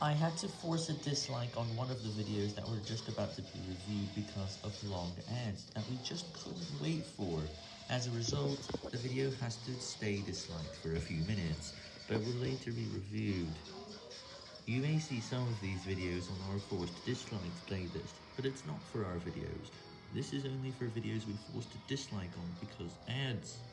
I had to force a dislike on one of the videos that were just about to be reviewed because of long ads that we just couldn't wait for. As a result, the video has to stay disliked for a few minutes, but will later be reviewed. You may see some of these videos on our forced dislikes playlist, but it's not for our videos. This is only for videos we forced to dislike on because ads.